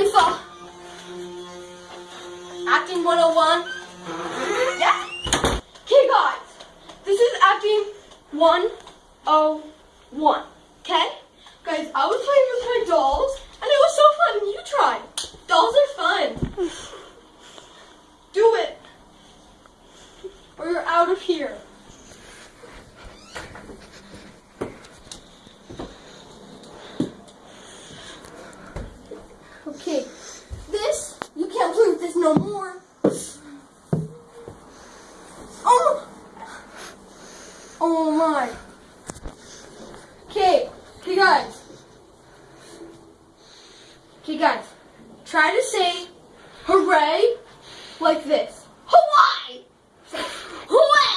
For acting 101? Yeah. Okay, guys, this is acting 101. Okay? Guys, I was playing with my dolls, and it was so fun. You try. Dolls are fun. Do it. Or you're out of here. Okay. This, you can't play with this no more. Oh! Oh my. Okay, okay guys. Okay guys, try to say hooray like this. Hawaii! Say, hooray!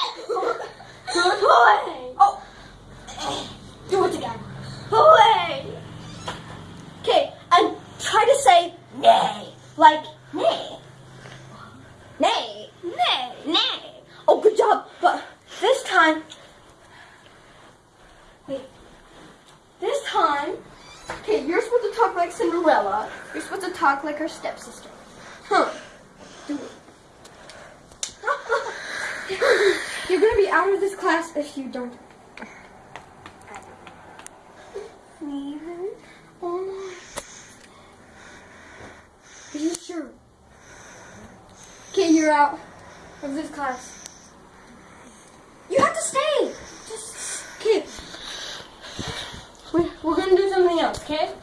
hooray! Oh! Do it again. Hooray! Okay, and try to say nay. Like nay. Nay. Nay. Nay. Oh, good job. But this time, wait. This time, okay, you're supposed to talk like Cinderella. You're supposed to talk like her stepsister. Huh. You're gonna be out of this class if you don't. Steven? Oh no. Are you sure? Okay, you're out of this class. You have to stay. Just okay. We're, we're gonna do something else, okay?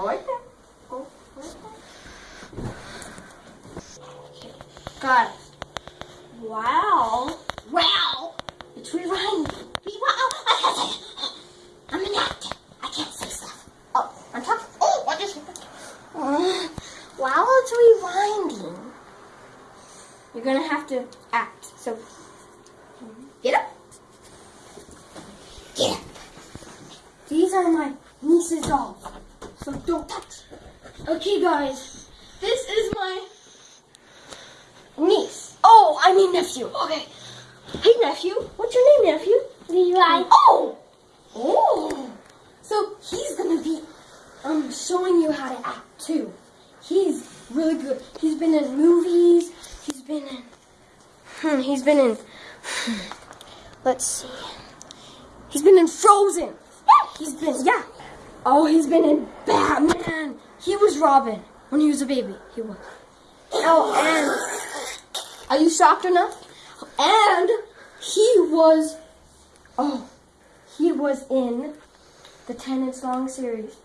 There. Okay, guys. Wow. Wow. It's. I it. I'm an actor. I can't say stuff. Oh, I'm talking. Oh, what is it? Uh, while it's rewinding, you're gonna have to act. So, get up. Get up. These are my niece's dolls, so don't touch. Okay, guys, this is my niece. Oh, I mean nephew. Okay. Hey, nephew. What's your name, nephew? Levi. Oh. Oh. So he's gonna be um showing you how to act too. He's really good. He's been in movies. He's been in. Hmm, he's been in. let's see. He's been in Frozen. He's been yeah. Oh, he's been in Batman. He was Robin when he was a baby. He was. Oh, and are you shocked enough? And he was. Oh, he was in the Tenants Long series.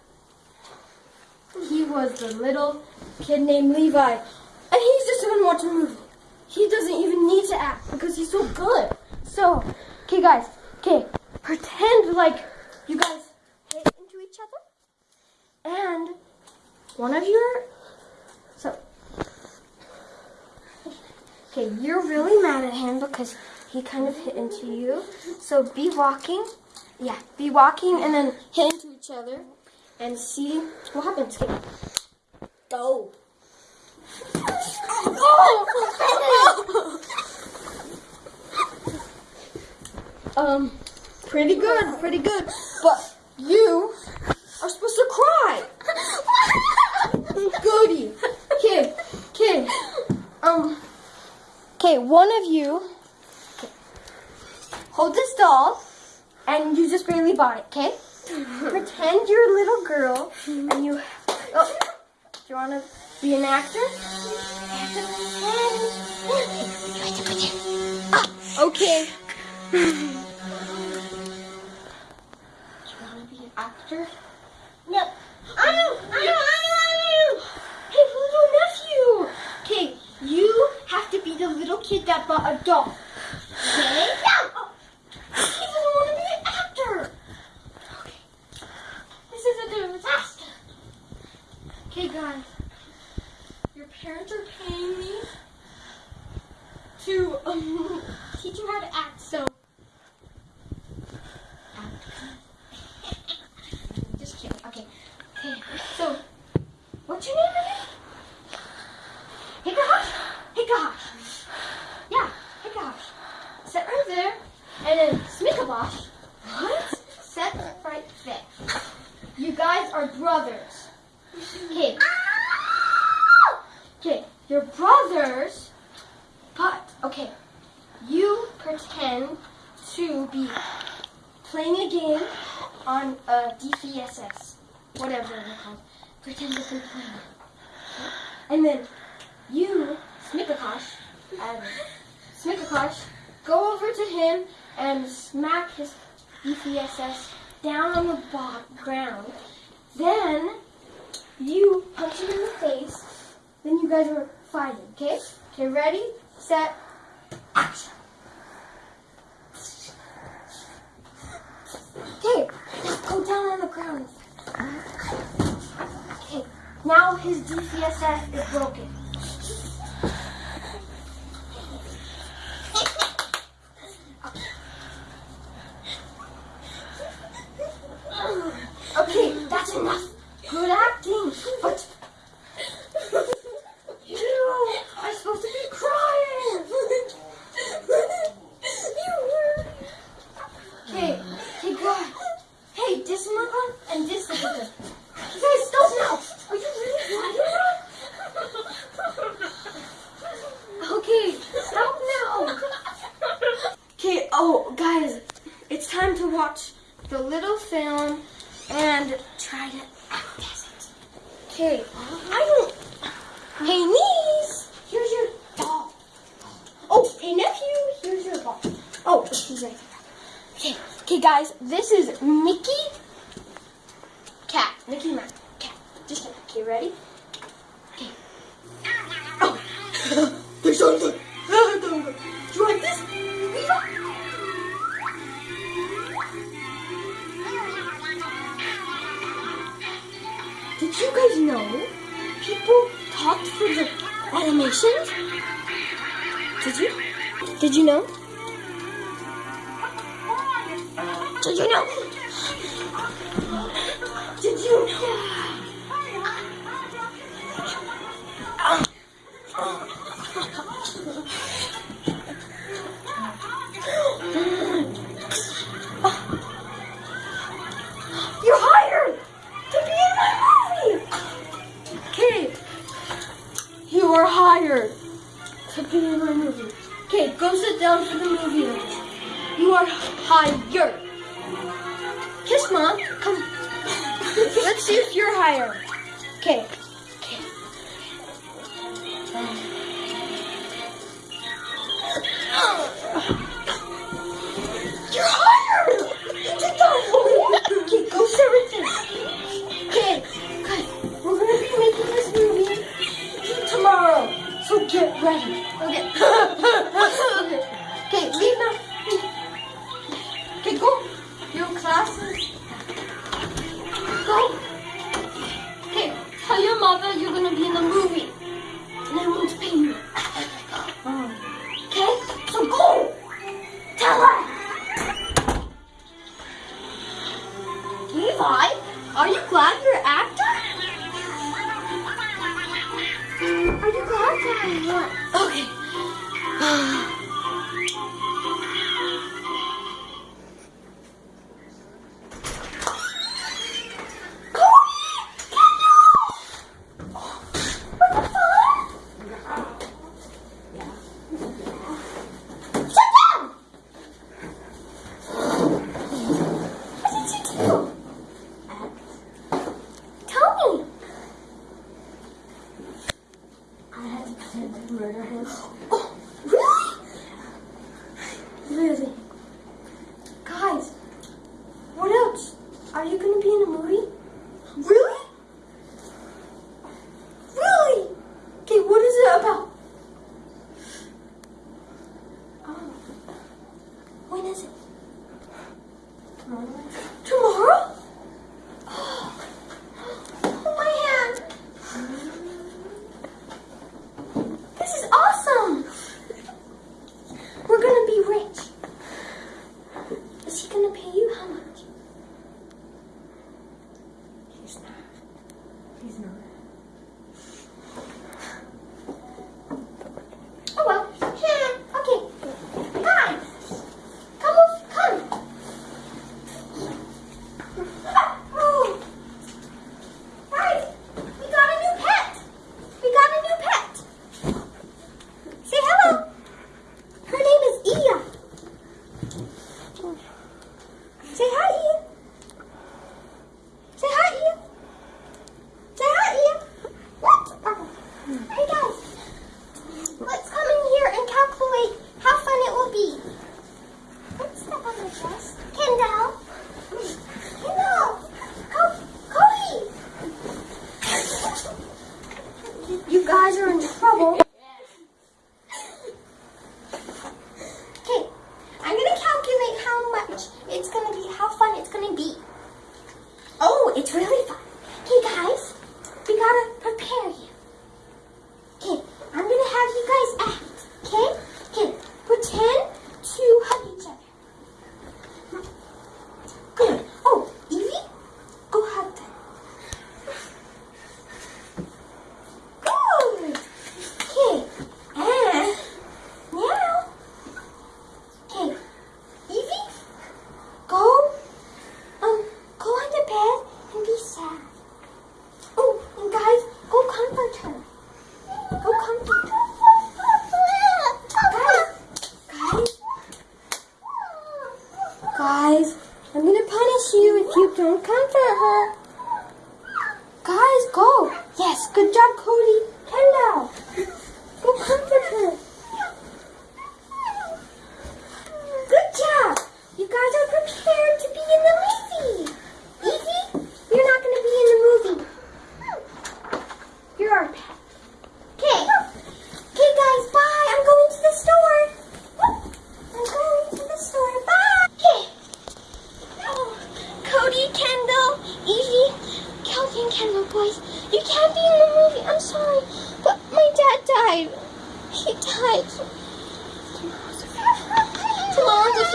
He was the little kid named Levi. And he's just gonna watch a movie. He doesn't even need to act because he's so good. So, okay guys, okay, pretend like you guys hit into each other. And one of your so Okay, you're really mad at him because he kind of hit into you. So be walking. Yeah, be walking and then hit into each other and see what happens. Okay. Go. um, pretty good, pretty good. But you are supposed to cry. Goody. Okay, okay. Um, okay, one of you hold this doll and you just barely bought it, okay? Pretend you're a little girl and you. Oh, do you want to be an actor? Okay. do you want actor? No. I know. I know. I know. I know. Hey, little nephew. Okay, you have to be the little kid that bought a doll. Okay. No. He doesn't want to be an actor. Okay. This is a disaster. Okay, guys. Your parents are paying me to um, teach you how to act. So. Just kidding. Okay. Okay. So, what's your name again? Hikahosh? Hikahosh. Yeah, Hikahosh. Sit right there. And then Smikabosh. What? Sit right there. You guys are brothers. Okay. Okay, you're brothers, but okay. You pretend to be playing a game on uh, a DCSS, whatever they're called. Pretend to be playing. And then you, Smikakosh, and um, Smikakosh, go over to him and smack his DCSS down on the ground. Then you punch him in the face. Then you guys are fighting, okay? Okay, ready, set, action. Okay, go down on the ground. Okay, now his DCSS is broken. Okay, that's enough. Good acting, but you are supposed to be crying. Okay, okay, good. Hey, Dismukon and Dismukon. You guys stop now. Are you really crying? Okay, stop now. Okay, oh, guys, it's time to watch the little film and try to act as it. Okay, I don't. Hey, niece, here's your doll. Oh, hey, nephew, here's your ball. Oh, he's right there. Okay, okay, guys, this is Mickey Cat. Mickey Mouse Cat. Just. Okay, ready? Okay. Oh, there's something. Do you like this? Did you guys know people talked for the animations? Did you? Did you know? Did you know? Did you know? Murder him.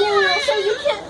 He died. Tomorrow's a funeral, so you can't go